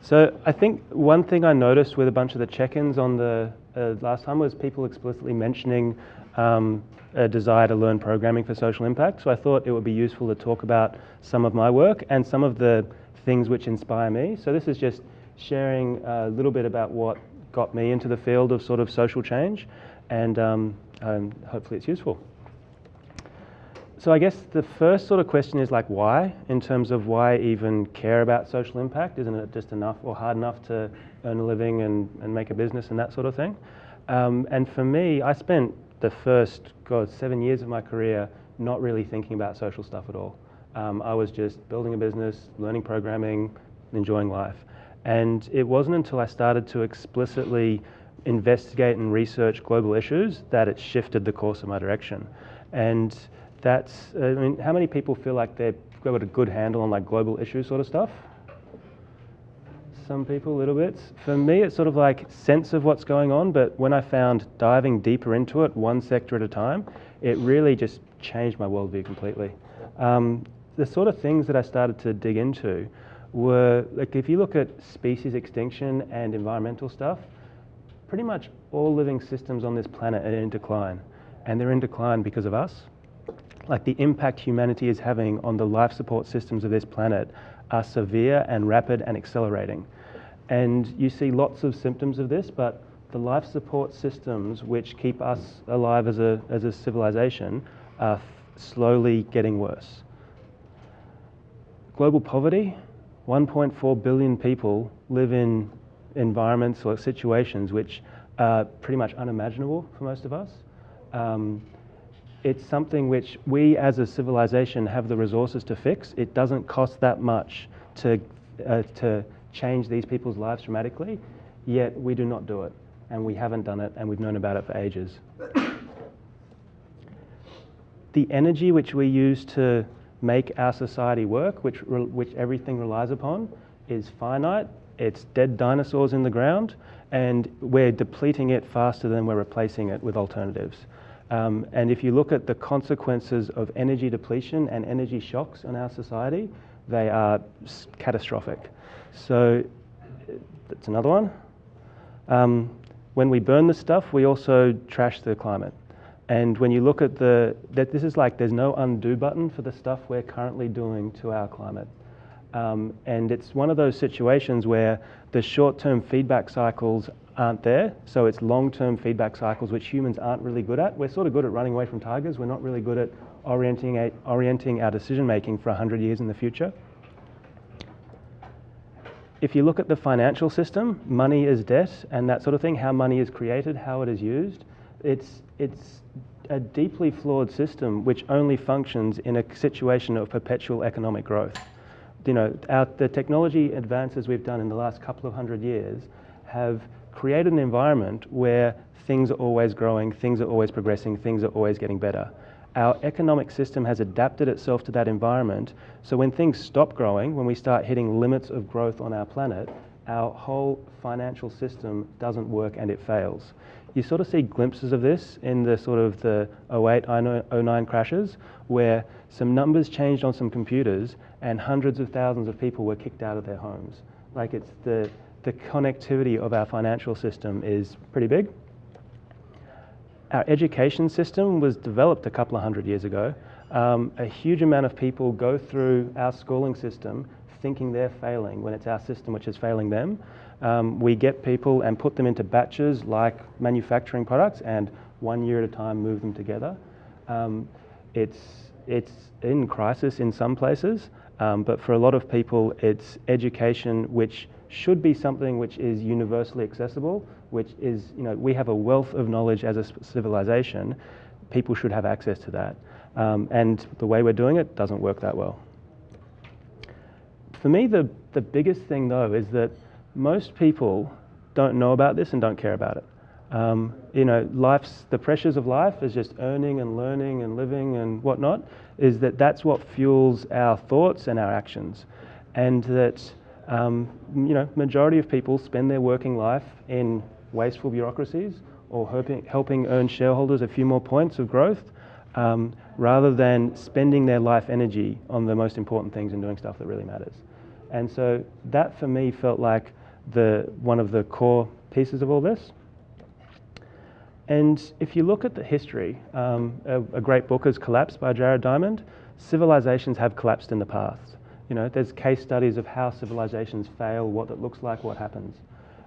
So I think one thing I noticed with a bunch of the check-ins on the uh, last time was people explicitly mentioning um, a desire to learn programming for social impact. So I thought it would be useful to talk about some of my work and some of the things which inspire me. So this is just sharing a little bit about what got me into the field of sort of social change, and um, um, hopefully it's useful. So I guess the first sort of question is like why, in terms of why even care about social impact? Isn't it just enough or hard enough to earn a living and, and make a business and that sort of thing? Um, and for me, I spent the first, God, seven years of my career not really thinking about social stuff at all. Um, I was just building a business, learning programming, enjoying life. And it wasn't until I started to explicitly investigate and research global issues that it shifted the course of my direction. And that's, I mean, how many people feel like they've got a good handle on like global issue sort of stuff? Some people a little bit. For me, it's sort of like sense of what's going on, but when I found diving deeper into it, one sector at a time, it really just changed my worldview completely. Um, the sort of things that I started to dig into were like if you look at species extinction and environmental stuff, pretty much all living systems on this planet are in decline. And they're in decline because of us. Like the impact humanity is having on the life support systems of this planet are severe and rapid and accelerating. And you see lots of symptoms of this, but the life support systems which keep us alive as a, as a civilization are slowly getting worse. Global poverty, 1.4 billion people live in environments or situations which are pretty much unimaginable for most of us. Um, it's something which we as a civilization have the resources to fix. It doesn't cost that much to, uh, to change these people's lives dramatically, yet we do not do it. And we haven't done it, and we've known about it for ages. the energy which we use to make our society work, which, which everything relies upon, is finite. It's dead dinosaurs in the ground, and we're depleting it faster than we're replacing it with alternatives. Um, and if you look at the consequences of energy depletion and energy shocks in our society, they are catastrophic. So that's another one. Um, when we burn the stuff, we also trash the climate. And when you look at the, that this is like there's no undo button for the stuff we're currently doing to our climate. Um, and it's one of those situations where the short-term feedback cycles aren't there. So it's long-term feedback cycles which humans aren't really good at. We're sort of good at running away from tigers. We're not really good at orienting, a, orienting our decision making for 100 years in the future. If you look at the financial system, money is debt and that sort of thing, how money is created, how it is used, it's, it's a deeply flawed system which only functions in a situation of perpetual economic growth. You know, our, the technology advances we've done in the last couple of hundred years have created an environment where things are always growing, things are always progressing, things are always getting better. Our economic system has adapted itself to that environment, so when things stop growing, when we start hitting limits of growth on our planet, our whole financial system doesn't work and it fails. You sort of see glimpses of this in the sort of the 08, 09 crashes, where some numbers changed on some computers and hundreds of thousands of people were kicked out of their homes. Like it's the, the connectivity of our financial system is pretty big. Our education system was developed a couple of hundred years ago. Um, a huge amount of people go through our schooling system thinking they're failing when it's our system which is failing them. Um, we get people and put them into batches like manufacturing products and one year at a time move them together. Um, it's, it's in crisis in some places, um, but for a lot of people it's education which should be something which is universally accessible, which is, you know, we have a wealth of knowledge as a civilization. People should have access to that. Um, and the way we're doing it doesn't work that well. For me, the, the biggest thing though is that most people don't know about this and don't care about it. Um, you know, life's, the pressures of life is just earning and learning and living and whatnot, is that that's what fuels our thoughts and our actions. And that, um, you know, majority of people spend their working life in wasteful bureaucracies or helping, helping earn shareholders a few more points of growth um, rather than spending their life energy on the most important things and doing stuff that really matters. And so that for me felt like the, one of the core pieces of all this. And if you look at the history, um, a, a, great book is Collapse by Jared Diamond. Civilizations have collapsed in the past. You know, there's case studies of how civilizations fail, what it looks like, what happens.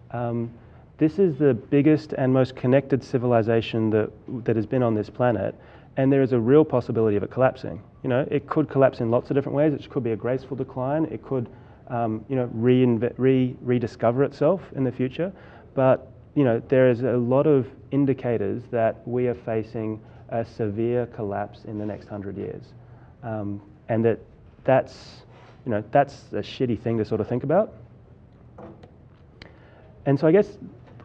Um, this is the biggest and most connected civilization that, that has been on this planet, and there is a real possibility of it collapsing. You know, it could collapse in lots of different ways. It could be a graceful decline. It could, um, you know, re- rediscover itself in the future. But you know, there is a lot of indicators that we are facing a severe collapse in the next hundred years, um, and that that's, you know, that's a shitty thing to sort of think about. And so I guess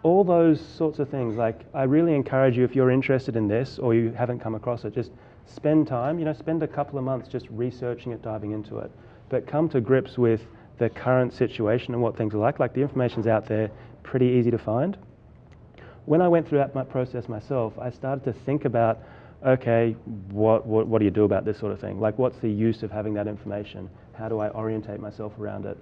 all those sorts of things, like I really encourage you if you're interested in this or you haven't come across it, just spend time, you know, spend a couple of months just researching it, diving into it, but come to grips with the current situation and what things are like. Like the information's out there, pretty easy to find when I went through that process myself, I started to think about, okay, what, what, what do you do about this sort of thing? Like, what's the use of having that information? How do I orientate myself around it?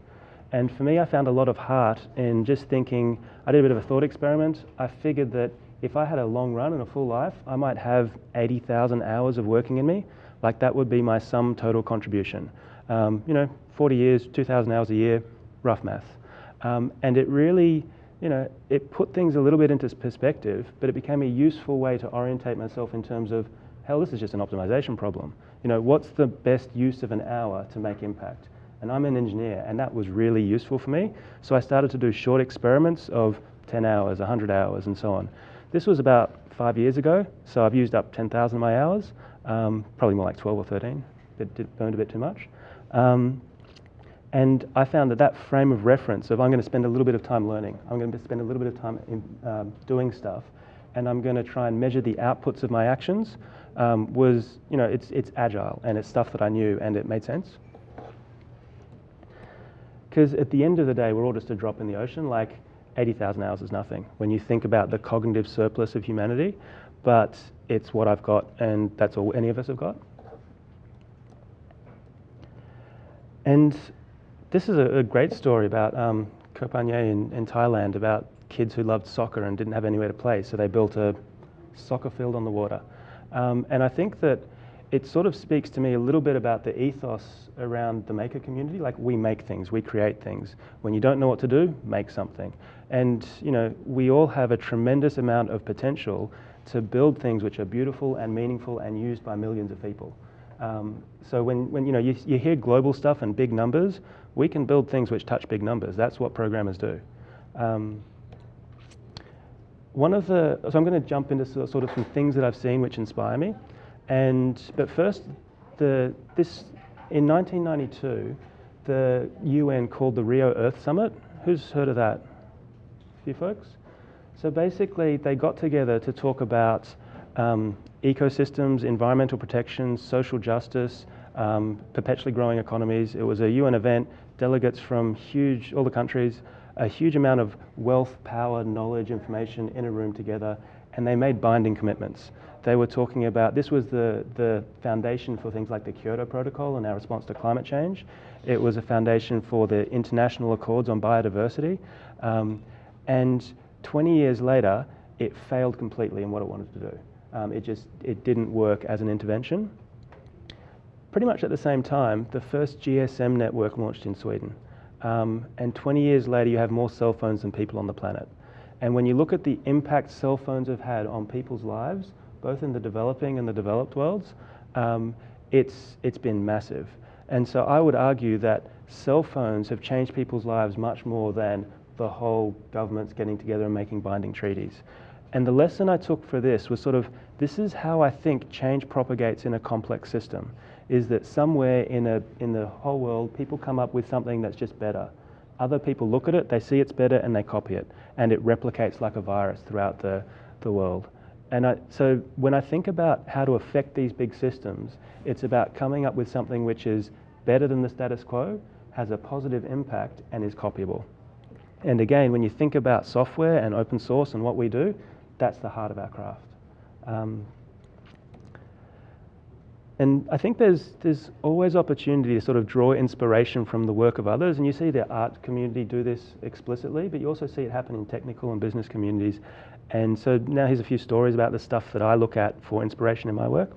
And for me, I found a lot of heart in just thinking, I did a bit of a thought experiment. I figured that if I had a long run and a full life, I might have 80,000 hours of working in me. Like that would be my sum total contribution. Um, you know, 40 years, 2,000 hours a year, rough math. Um, and it really you know, it put things a little bit into perspective, but it became a useful way to orientate myself in terms of, hell, this is just an optimization problem. You know, what's the best use of an hour to make impact? And I'm an engineer, and that was really useful for me. So I started to do short experiments of 10 hours, 100 hours, and so on. This was about five years ago, so I've used up 10,000 of my hours, um, probably more like 12 or 13. It burned a bit too much. Um, and I found that that frame of reference of I'm going to spend a little bit of time learning, I'm going to spend a little bit of time in, um, doing stuff, and I'm going to try and measure the outputs of my actions um, was, you know, it's, it's agile and it's stuff that I knew and it made sense. Because at the end of the day, we're all just a drop in the ocean. Like 80,000 hours is nothing when you think about the cognitive surplus of humanity, but it's what I've got and that's all any of us have got. And this is a, a great story about um, Koh Panyee in, in Thailand about kids who loved soccer and didn't have anywhere to play, so they built a soccer field on the water. Um, and I think that it sort of speaks to me a little bit about the ethos around the maker community. Like we make things, we create things. When you don't know what to do, make something. And you know, we all have a tremendous amount of potential to build things which are beautiful and meaningful and used by millions of people. Um, so when, when you know you, you hear global stuff and big numbers, we can build things which touch big numbers. That's what programmers do. Um, one of the, so I'm going to jump into sort of some things that I've seen which inspire me. And, but first, the, this, in 1992, the UN called the Rio Earth Summit. Who's heard of that? A few folks? So basically, they got together to talk about um, ecosystems, environmental protection, social justice, um, perpetually growing economies. It was a UN event delegates from huge, all the countries, a huge amount of wealth, power, knowledge, information in a room together, and they made binding commitments. They were talking about, this was the, the foundation for things like the Kyoto Protocol and our response to climate change. It was a foundation for the international accords on biodiversity. Um, and 20 years later, it failed completely in what it wanted to do. Um, it just, it didn't work as an intervention pretty much at the same time, the first GSM network launched in Sweden. Um, and 20 years later, you have more cell phones than people on the planet. And when you look at the impact cell phones have had on people's lives, both in the developing and the developed worlds, um, it's, it's been massive. And so I would argue that cell phones have changed people's lives much more than the whole governments getting together and making binding treaties. And the lesson I took for this was sort of this is how I think change propagates in a complex system is that somewhere in, a, in the whole world, people come up with something that's just better. Other people look at it, they see it's better, and they copy it. And it replicates like a virus throughout the, the world. And I, so when I think about how to affect these big systems, it's about coming up with something which is better than the status quo, has a positive impact, and is copyable. And again, when you think about software and open source and what we do, that's the heart of our craft. Um, and I think there's there's always opportunity to sort of draw inspiration from the work of others, and you see the art community do this explicitly, but you also see it happen in technical and business communities. And so now here's a few stories about the stuff that I look at for inspiration in my work.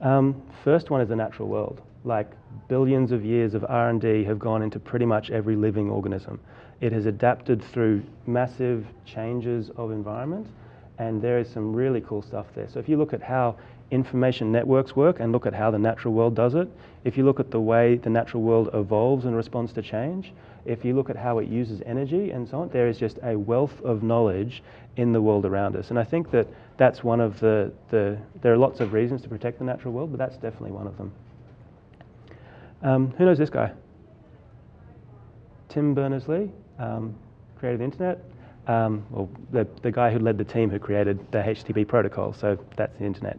Um, first one is the natural world. Like billions of years of R&D have gone into pretty much every living organism. It has adapted through massive changes of environment, and there is some really cool stuff there. So if you look at how information networks work and look at how the natural world does it, if you look at the way the natural world evolves and responds to change, if you look at how it uses energy and so on, there is just a wealth of knowledge in the world around us. And I think that that's one of the, the there are lots of reasons to protect the natural world, but that's definitely one of them. Um, who knows this guy? Tim Berners-Lee, um, created the internet. Um, well, the, the guy who led the team who created the HTTP protocol, so that's the internet.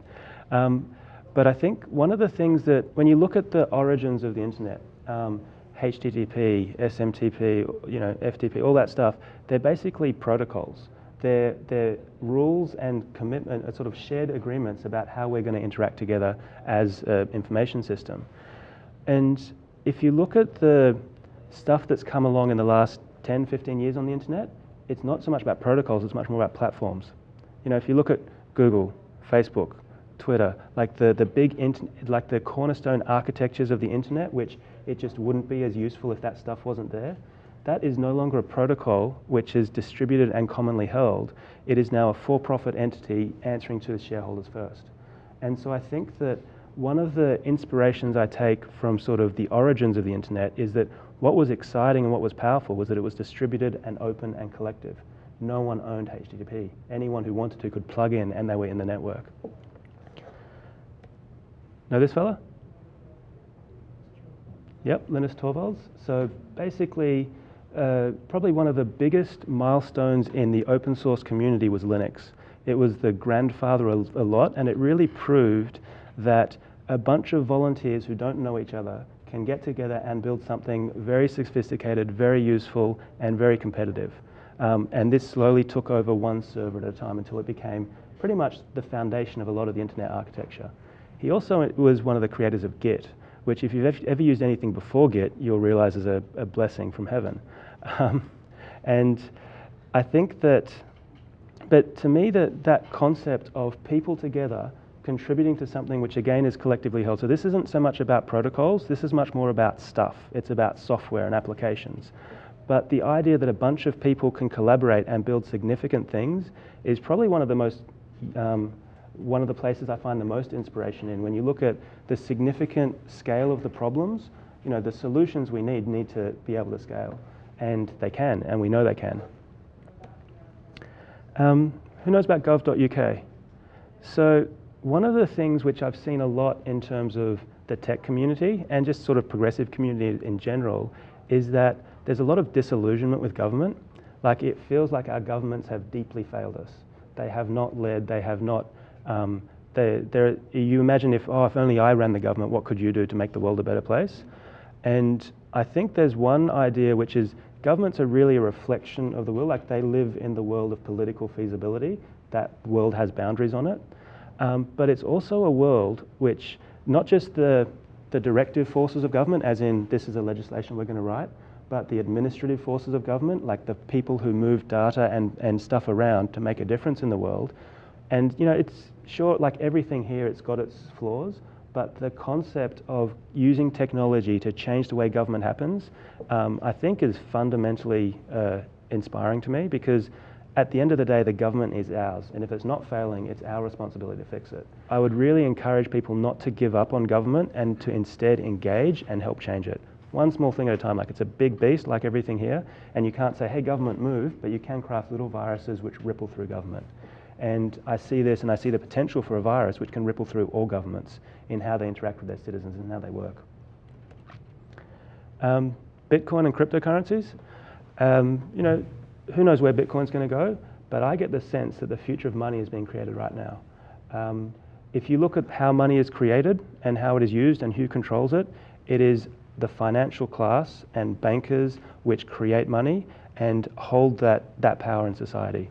Um, but I think one of the things that, when you look at the origins of the internet, um, HTTP, SMTP, you know, FTP, all that stuff, they're basically protocols. They're, they're rules and commitment, uh, sort of shared agreements about how we're going to interact together as an information system. And if you look at the stuff that's come along in the last 10, 15 years on the internet, it's not so much about protocols, it's much more about platforms. You know, if you look at Google, Facebook, Twitter, like the, the big, like the cornerstone architectures of the internet, which it just wouldn't be as useful if that stuff wasn't there. That is no longer a protocol which is distributed and commonly held. It is now a for-profit entity answering to the shareholders first. And so I think that one of the inspirations I take from sort of the origins of the internet is that what was exciting and what was powerful was that it was distributed and open and collective. No one owned HTTP. Anyone who wanted to could plug in and they were in the network. Know this fella? Yep, Linus Torvalds. So basically, uh, probably one of the biggest milestones in the open source community was Linux. It was the grandfather a, a lot, and it really proved that a bunch of volunteers who don't know each other can get together and build something very sophisticated, very useful, and very competitive. Um, and this slowly took over one server at a time until it became pretty much the foundation of a lot of the internet architecture. He also was one of the creators of Git, which if you've ever used anything before Git, you'll realize is a, a blessing from heaven. Um, and I think that, but to me, that, that concept of people together contributing to something which again is collectively held. So this isn't so much about protocols, this is much more about stuff. It's about software and applications. But the idea that a bunch of people can collaborate and build significant things is probably one of the most um, one of the places I find the most inspiration in. When you look at the significant scale of the problems, you know, the solutions we need need to be able to scale. And they can, and we know they can. Um, who knows about gov.uk? So one of the things which I've seen a lot in terms of the tech community and just sort of progressive community in general is that there's a lot of disillusionment with government. Like it feels like our governments have deeply failed us. They have not led, they have not um, they, you imagine if, oh, if only I ran the government, what could you do to make the world a better place? And I think there's one idea which is governments are really a reflection of the world, like they live in the world of political feasibility. That world has boundaries on it. Um, but it's also a world which, not just the, the directive forces of government, as in this is a legislation we're going to write, but the administrative forces of government, like the people who move data and, and stuff around to make a difference in the world, and you know, it's sure like everything here, it's got its flaws, but the concept of using technology to change the way government happens, um, I think is fundamentally uh, inspiring to me because at the end of the day, the government is ours. And if it's not failing, it's our responsibility to fix it. I would really encourage people not to give up on government and to instead engage and help change it. One small thing at a time, like it's a big beast like everything here, and you can't say, hey, government, move, but you can craft little viruses which ripple through government. And I see this and I see the potential for a virus which can ripple through all governments in how they interact with their citizens and how they work. Um, Bitcoin and cryptocurrencies. Um, you know, who knows where Bitcoin's going to go, but I get the sense that the future of money is being created right now. Um, if you look at how money is created and how it is used and who controls it, it is the financial class and bankers which create money and hold that, that power in society.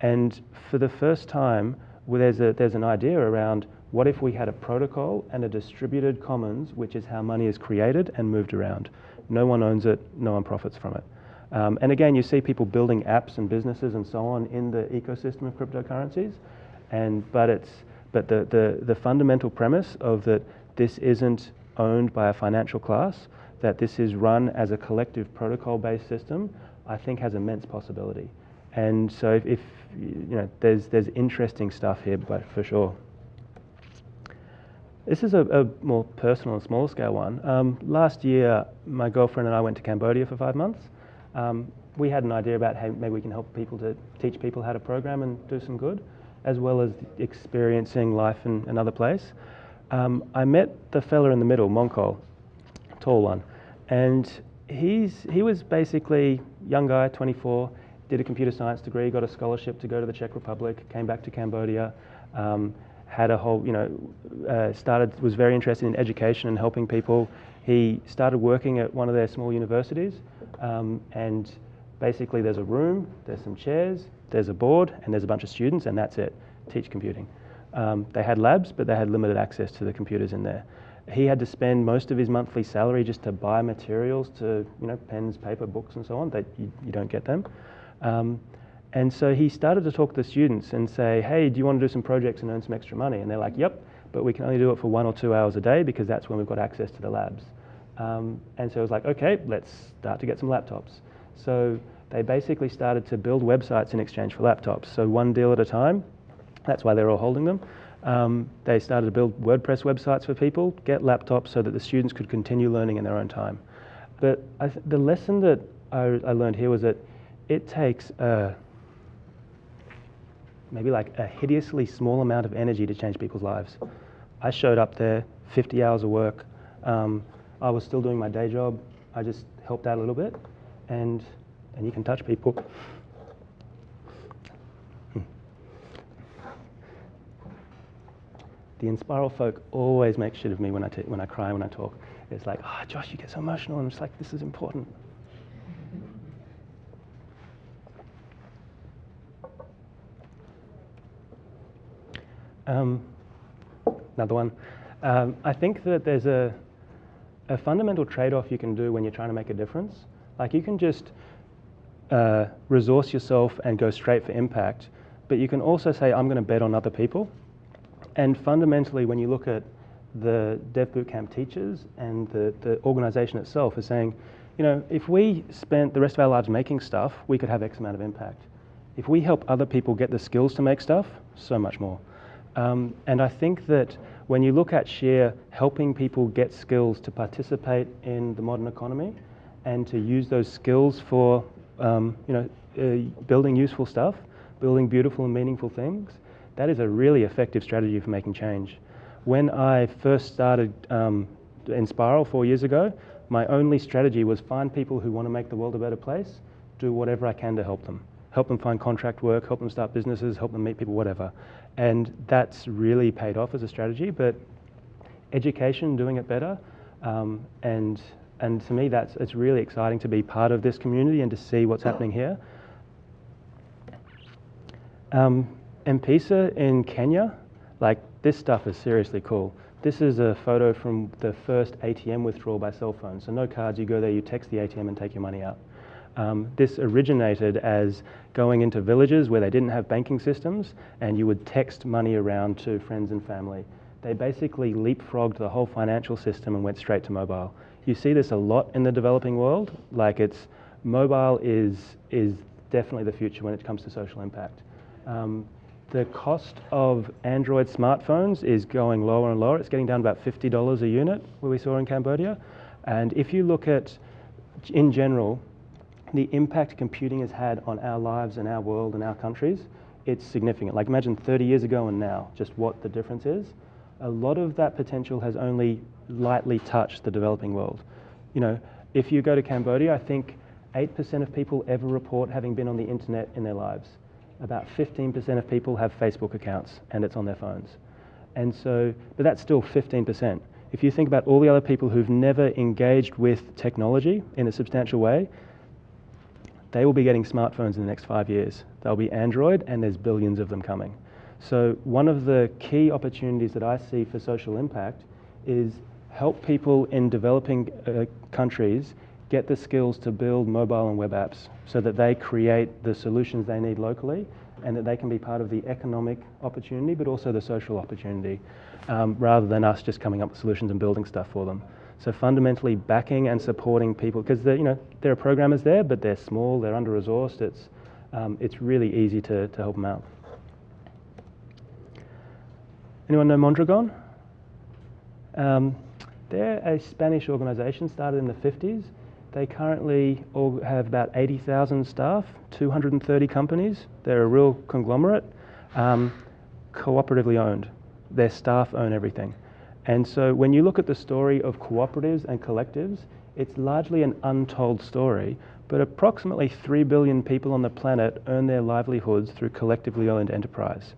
And for the first time, well, there's, a, there's an idea around What if we had a protocol and a distributed commons, which is how money is created and moved around? No one owns it, no one profits from it. Um, and again, you see people building apps and businesses and so on in the ecosystem of cryptocurrencies. And, but it's, but the, the, the fundamental premise of that this isn't owned by a financial class, that this is run as a collective protocol-based system, I think has immense possibility. And so if, if you know, there's, there's interesting stuff here, but for sure. This is a, a, more personal and smaller scale one. Um, last year, my girlfriend and I went to Cambodia for five months. Um, we had an idea about how maybe we can help people to teach people how to program and do some good, as well as experiencing life in another place. Um, I met the fella in the middle, Monkol, tall one, and he's he was basically young guy, 24, did a computer science degree, got a scholarship to go to the Czech Republic, came back to Cambodia. Um, had a whole, you know, uh, started, was very interested in education and helping people. He started working at one of their small universities, um, and basically there's a room, there's some chairs, there's a board, and there's a bunch of students, and that's it. Teach computing. Um, they had labs, but they had limited access to the computers in there. He had to spend most of his monthly salary just to buy materials to, you know, pens, paper, books, and so on. That you, you don't get them. Um, and so he started to talk to the students and say, hey, do you want to do some projects and earn some extra money? And they're like, yep, but we can only do it for one or two hours a day because that's when we've got access to the labs. Um, and so it was like, okay, let's start to get some laptops. So they basically started to build websites in exchange for laptops. So one deal at a time, that's why they're all holding them. Um, they started to build WordPress websites for people, get laptops so that the students could continue learning in their own time. But the lesson that I, I, learned here was that it takes maybe like a hideously small amount of energy to change people's lives. I showed up there, 50 hours of work. Um, I was still doing my day job. I just helped out a little bit, and and you can touch people. Hmm. The Enspiral folk always make shit of me when I, when I cry when I talk. It's like, oh, Josh, you get so emotional. And just like, this is important. Um, another one. Um, I think that there's a, a fundamental trade-off you can do when you're trying to make a difference. Like you can just uh, resource yourself and go straight for impact, but you can also say, I'm going to bet on other people. And fundamentally, when you look at the Dev Bootcamp teachers and the, the organization itself is saying, you know, if we spent the rest of our lives making stuff, we could have X amount of impact. If we help other people get the skills to make stuff, so much more. Um, and I think that when you look at Share helping people get skills to participate in the modern economy and to use those skills for um, you know, uh, building useful stuff, building beautiful and meaningful things, that is a really effective strategy for making change. When I first started um, Enspiral four years ago, my only strategy was find people who want to make the world a better place, do whatever I can to help them help them find contract work, help them start businesses, help them meet people, whatever. And that's really paid off as a strategy. But education, doing it better, um, and and to me, that's it's really exciting to be part of this community and to see what's happening here. Um, M-Pesa in Kenya, like this stuff is seriously cool. This is a photo from the first ATM withdrawal by cell phone. So no cards, you go there, you text the ATM and take your money out. Um, this originated as going into villages where they didn't have banking systems and you would text money around to friends and family. They basically leapfrogged the whole financial system and went straight to mobile. You see this a lot in the developing world, like it's mobile is, is definitely the future when it comes to social impact. Um, the cost of Android smartphones is going lower and lower. It's getting down about $50 a unit, where we saw in Cambodia. And if you look at, in general, the impact computing has had on our lives and our world and our countries, it's significant. Like imagine 30 years ago and now, just what the difference is. A lot of that potential has only lightly touched the developing world. You know, if you go to Cambodia, I think 8% of people ever report having been on the internet in their lives. About 15% of people have Facebook accounts and it's on their phones. And so, but that's still 15%. If you think about all the other people who've never engaged with technology in a substantial way, they will be getting smartphones in the next five years. They'll be Android, and there's billions of them coming. So one of the key opportunities that I see for social impact is help people in developing uh, countries get the skills to build mobile and web apps so that they create the solutions they need locally and that they can be part of the economic opportunity but also the social opportunity um, rather than us just coming up with solutions and building stuff for them. So fundamentally backing and supporting people because you know there are programmers there but they're small, they're under resourced. It's um, it's really easy to, to help them out. Anyone know Mondragon? Um, they're a Spanish organisation started in the 50s. They currently have about 80,000 staff, 230 companies. They're a real conglomerate, um, cooperatively owned. Their staff own everything. And so when you look at the story of cooperatives and collectives, it's largely an untold story, but approximately 3 billion people on the planet earn their livelihoods through collectively owned enterprise.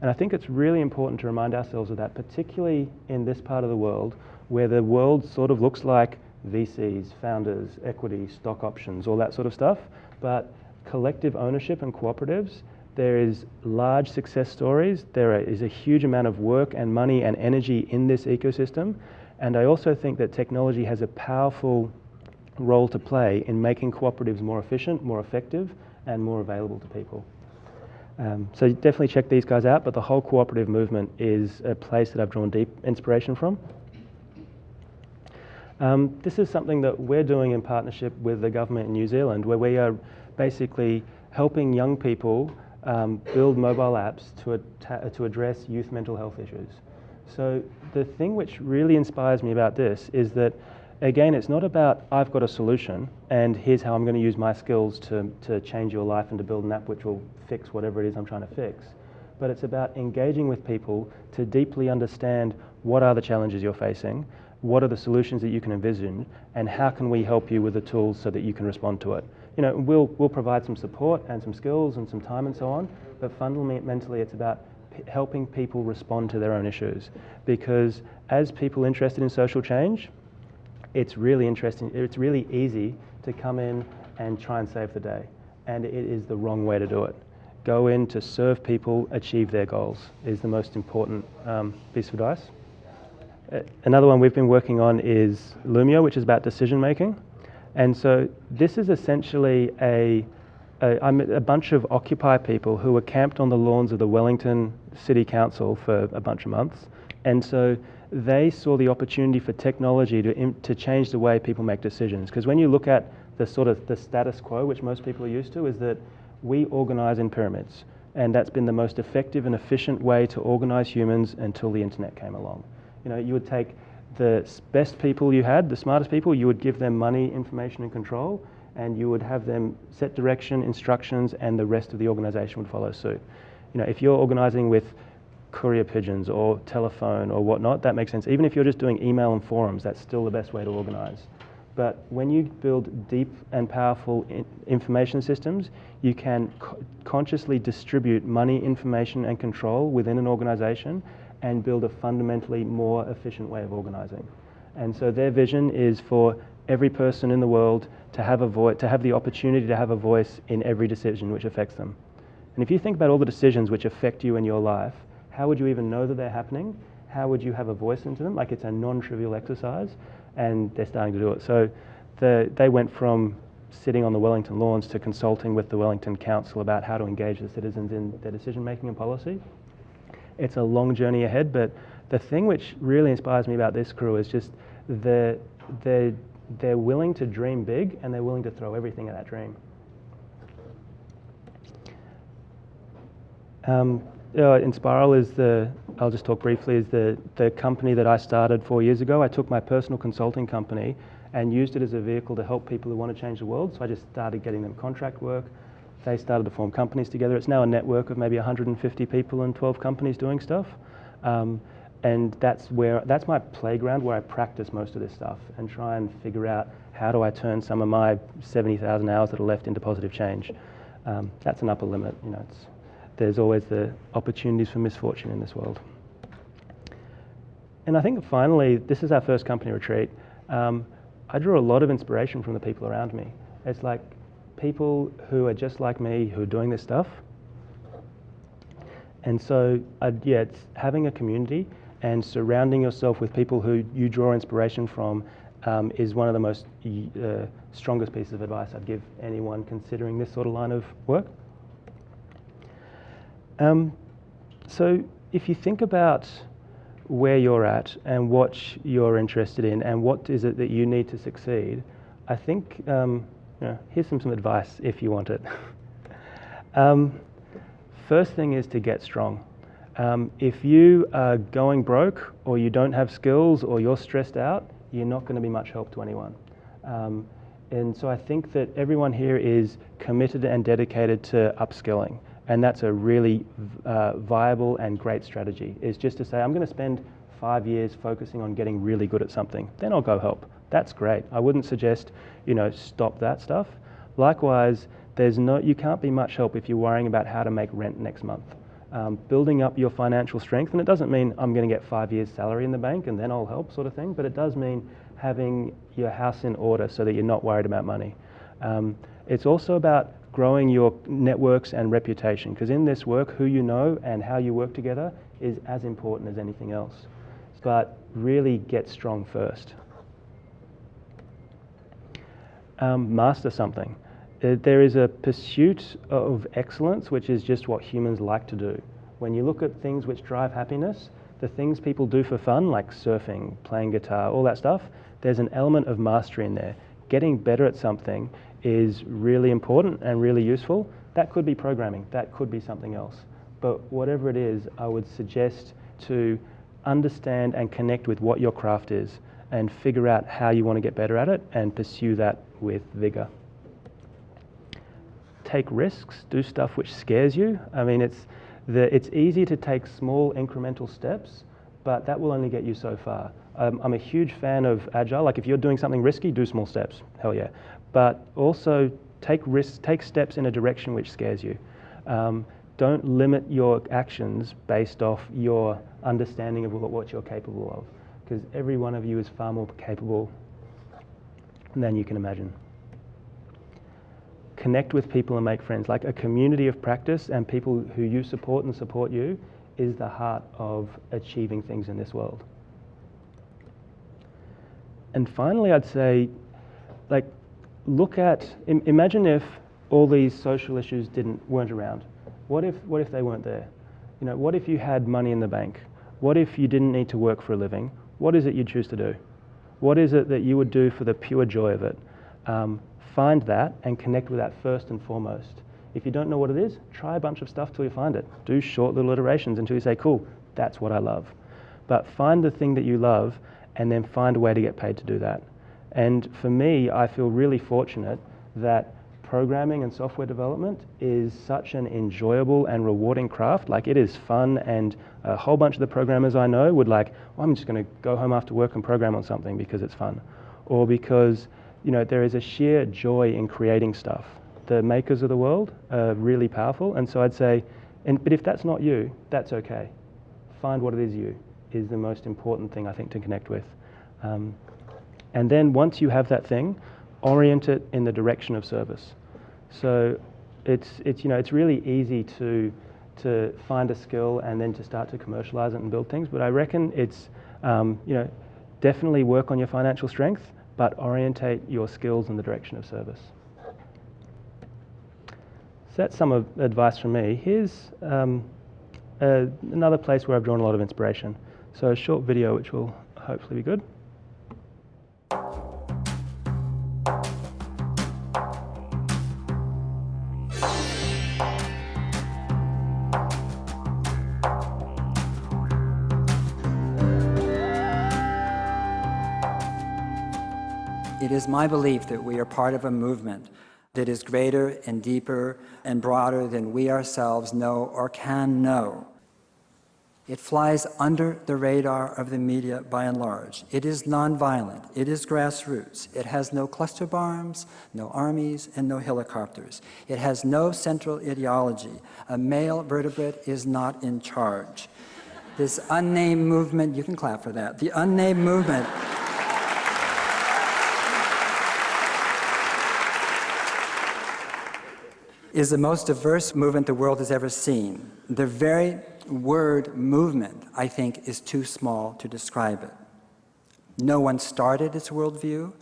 And I think it's really important to remind ourselves of that, particularly in this part of the world where the world sort of looks like VCs, founders, equity, stock options, all that sort of stuff. But collective ownership and cooperatives, there is large success stories. There is a huge amount of work and money and energy in this ecosystem. And I also think that technology has a powerful role to play in making cooperatives more efficient, more effective, and more available to people. Um, so definitely check these guys out, but the whole cooperative movement is a place that I've drawn deep inspiration from. Um, this is something that we're doing in partnership with the government in New Zealand, where we are basically helping young people um, build mobile apps to, to address youth mental health issues. So the thing which really inspires me about this is that again, it's not about I've got a solution and here's how I'm going to use my skills to, to change your life and to build an app which will fix whatever it is I'm trying to fix. But it's about engaging with people to deeply understand what are the challenges you're facing, what are the solutions that you can envision, and how can we help you with the tools so that you can respond to it. You know, we'll, we'll provide some support and some skills and some time and so on, but fundamentally it's about helping people respond to their own issues. Because as people interested in social change, it's really interesting, it's really easy to come in and try and save the day. And it is the wrong way to do it. Go in to serve people, achieve their goals is the most important um, piece of advice. Uh, another one we've been working on is Loomio, which is about decision making. And so this is essentially a, a, a bunch of Occupy people who were camped on the lawns of the Wellington City Council for a bunch of months. And so they saw the opportunity for technology to, to change the way people make decisions. Because when you look at the sort of the status quo, which most people are used to, is that we organize in pyramids. And that's been the most effective and efficient way to organize humans until the internet came along. You know, you would take the best people you had, the smartest people, you would give them money, information, and control, and you would have them set direction, instructions, and the rest of the organization would follow suit. You know, if you're organizing with courier pigeons or telephone or whatnot, that makes sense. Even if you're just doing email and forums, that's still the best way to organize. But when you build deep and powerful in information systems, you can co consciously distribute money, information, and control within an organization and build a fundamentally more efficient way of organizing. And so their vision is for every person in the world to have a voice, to have the opportunity to have a voice in every decision which affects them. And if you think about all the decisions which affect you in your life, how would you even know that they're happening? How would you have a voice into them? Like it's a non-trivial exercise, and they're starting to do it. So the, they went from sitting on the Wellington lawns to consulting with the Wellington Council about how to engage the citizens in their decision making and policy. It's a long journey ahead, but the thing which really inspires me about this crew is just the, they're, they're willing to dream big and they're willing to throw everything at that dream. Um, uh, Enspiral is the, I'll just talk briefly, is the, the company that I started four years ago. I took my personal consulting company and used it as a vehicle to help people who want to change the world. So I just started getting them contract work. They started to form companies together. It's now a network of maybe 150 people and 12 companies doing stuff. Um, and that's where that's my playground where I practice most of this stuff and try and figure out how do I turn some of my 70,000 hours that are left into positive change. Um, that's an upper limit. You know, it's there's always the opportunities for misfortune in this world. And I think finally, this is our first company retreat. Um, I draw a lot of inspiration from the people around me. It's like people who are just like me who are doing this stuff. And so, uh, yeah, it's having a community and surrounding yourself with people who you draw inspiration from um, is one of the most uh, strongest pieces of advice I'd give anyone considering this sort of line of work. Um, so if you think about where you're at and what you're interested in and what is it that you need to succeed, I think um, you know, here's some, some advice if you want it. um, first thing is to get strong. Um, if you are going broke or you don't have skills or you're stressed out, you're not going to be much help to anyone. Um, and so I think that everyone here is committed and dedicated to upskilling. And that's a really uh, viable and great strategy, is just to say, I'm going to spend five years focusing on getting really good at something. Then I'll go help. That's great. I wouldn't suggest, you know, stop that stuff. Likewise, there's no, you can't be much help if you're worrying about how to make rent next month. Um, building up your financial strength, and it doesn't mean I'm going to get five years' salary in the bank and then I'll help, sort of thing, but it does mean having your house in order so that you're not worried about money. Um, it's also about growing your networks and reputation, because in this work, who you know and how you work together is as important as anything else. But really get strong first. Um, master something. Uh, there is a pursuit of excellence, which is just what humans like to do. When you look at things which drive happiness, the things people do for fun, like surfing, playing guitar, all that stuff, there's an element of mastery in there. Getting better at something is really important and really useful. That could be programming, that could be something else. But whatever it is, I would suggest to understand and connect with what your craft is and figure out how you want to get better at it and pursue that with vigor. Take risks, do stuff which scares you. I mean, it's, the, it's easy to take small incremental steps, but that will only get you so far. Um, I'm a huge fan of agile. Like if you're doing something risky, do small steps. Hell yeah. But also take risks, take steps in a direction which scares you. Um, don't limit your actions based off your understanding of what you're capable of, because every one of you is far more capable than you can imagine. Connect with people and make friends. Like a community of practice and people who you support and support you is the heart of achieving things in this world. And finally, I'd say, like, look at, imagine if all these social issues didn't, weren't around. What if, what if they weren't there? You know, what if you had money in the bank? What if you didn't need to work for a living? What is it you'd choose to do? What is it that you would do for the pure joy of it? Um, find that and connect with that first and foremost. If you don't know what it is, try a bunch of stuff till you find it. Do short little iterations until you say, cool, that's what I love. But find the thing that you love and then find a way to get paid to do that. And for me, I feel really fortunate that programming and software development is such an enjoyable and rewarding craft. Like it is fun and a whole bunch of the programmers I know would like, well, I'm just going to go home after work and program on something because it's fun. Or because, you know, there is a sheer joy in creating stuff. The makers of the world are really powerful. And so I'd say, and, but if that's not you, that's okay. Find what it is you is the most important thing I think to connect with. Um, and then once you have that thing, orient it in the direction of service. So it's, it's, you know, it's really easy to, to find a skill and then to start to commercialize it and build things. But I reckon it's, um, you know, definitely work on your financial strength, but orientate your skills in the direction of service. So that's some of advice from me. Here's um, uh, another place where I've drawn a lot of inspiration. So a short video which will hopefully be good. It is my belief that we are part of a movement that is greater and deeper and broader than we ourselves know or can know. It flies under the radar of the media by and large. It is nonviolent. It is grassroots. It has no cluster bombs, no armies, and no helicopters. It has no central ideology. A male vertebrate is not in charge. This unnamed movement, you can clap for that, the unnamed movement is the most diverse movement the world has ever seen. The very word movement, I think, is too small to describe it. No one started its worldview.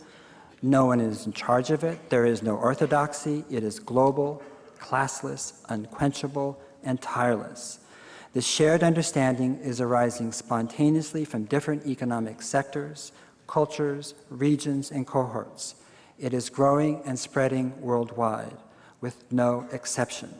No one is in charge of it. There is no orthodoxy. It is global, classless, unquenchable, and tireless. The shared understanding is arising spontaneously from different economic sectors, cultures, regions, and cohorts. It is growing and spreading worldwide, with no exception.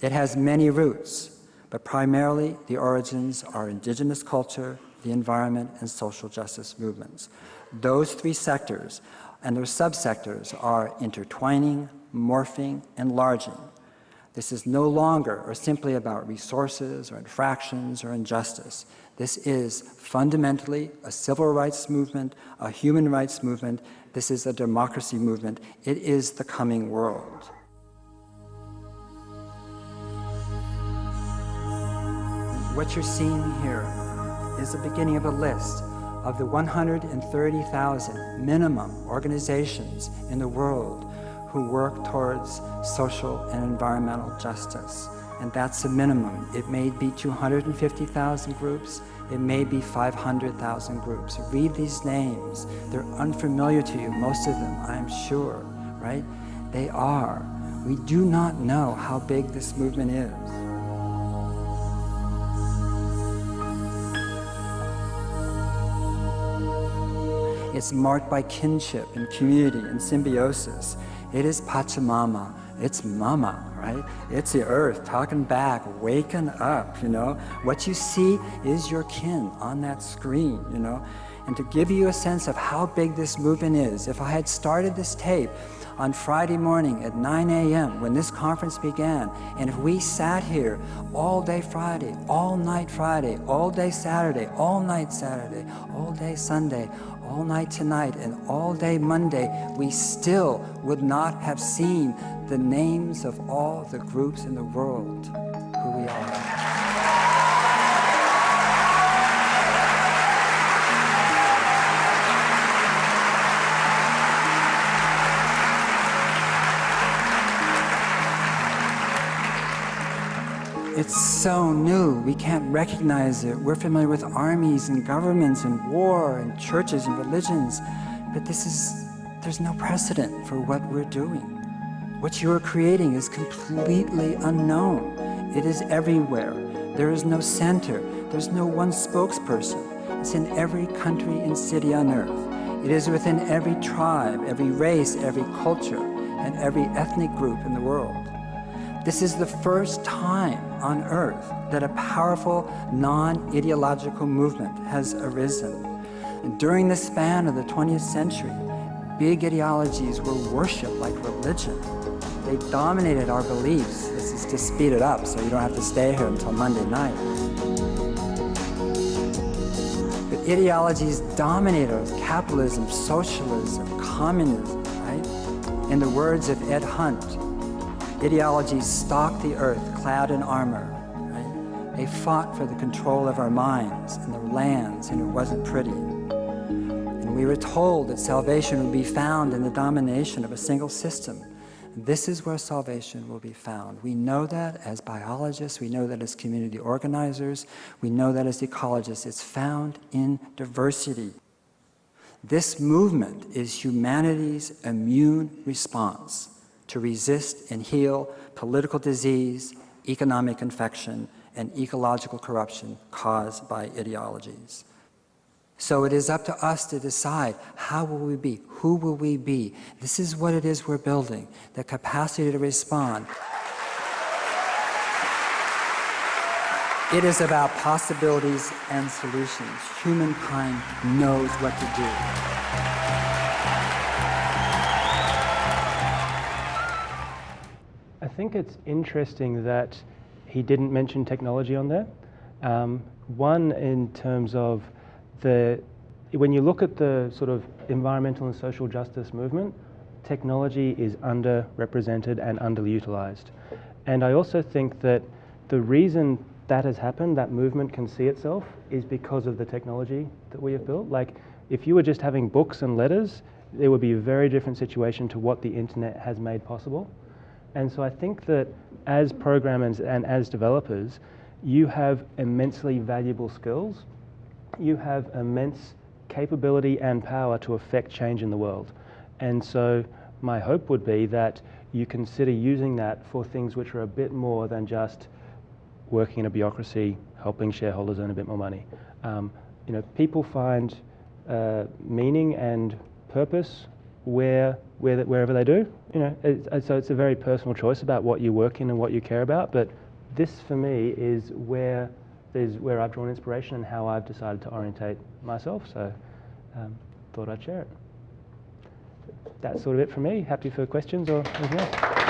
It has many roots, but primarily the origins are indigenous culture, the environment, and social justice movements. Those three sectors and their subsectors are intertwining, morphing, enlarging. This is no longer or simply about resources or infractions or injustice. This is fundamentally a civil rights movement, a human rights movement. This is a democracy movement. It is the coming world. What you're seeing here is the beginning of a list of the 130,000 minimum organizations in the world who work towards social and environmental justice. And that's the minimum. It may be 250,000 groups, it may be 500,000 groups. Read these names. They're unfamiliar to you, most of them, I'm sure, right? They are. We do not know how big this movement is. It's marked by kinship and community and symbiosis. It is Pachamama. It's mama, right? It's the earth talking back, waking up, you know. What you see is your kin on that screen, you know. And to give you a sense of how big this movement is, if I had started this tape on Friday morning at 9 a.m. when this conference began, and if we sat here all day Friday, all night Friday, all day Saturday, all night Saturday, all day Sunday, all night tonight and all day Monday, we still would not have seen the names of all the groups in the world who we are. It's so new, we can't recognize it. We're familiar with armies and governments and war and churches and religions, but this is, there's no precedent for what we're doing. What you are creating is completely unknown. It is everywhere. There is no center. There's no one spokesperson. It's in every country and city on earth. It is within every tribe, every race, every culture, and every ethnic group in the world. This is the first time on earth that a powerful non-ideological movement has arisen. And during the span of the 20th century, big ideologies were worshipped like religion. They dominated our beliefs. This is to speed it up so you don't have to stay here until Monday night. But ideologies dominate dominated capitalism, socialism, communism, right? In the words of Ed Hunt, Ideologies stalked the earth clad in armor. Right? They fought for the control of our minds and the lands, and it wasn't pretty. And we were told that salvation would be found in the domination of a single system. This is where salvation will be found. We know that as biologists, we know that as community organizers, we know that as ecologists. It's found in diversity. This movement is humanity's immune response to resist and heal political disease, economic infection, and ecological corruption caused by ideologies. So it is up to us to decide how will we be, who will we be. This is what it is we're building, the capacity to respond. It is about possibilities and solutions. Humankind knows what to do. Think it's interesting that he didn't mention technology on there. Um, one, in terms of the, when you look at the sort of environmental and social justice movement, technology is underrepresented and underutilized. And I also think that the reason that has happened, that movement can see itself, is because of the technology that we have built. Like, if you were just having books and letters, it would be a very different situation to what the internet has made possible. And so I think that as programmers and as developers, you have immensely valuable skills. You have immense capability and power to affect change in the world. And so my hope would be that you consider using that for things which are a bit more than just working in a bureaucracy, helping shareholders earn a bit more money. Um, you know, people find uh, meaning and purpose where, where, wherever they do. You know, it, so it's a very personal choice about what you work in and what you care about. But this, for me, is where is where I've drawn inspiration and how I've decided to orientate myself. So, um, thought I'd share it. That's sort of it from me. Happy for questions or anything else.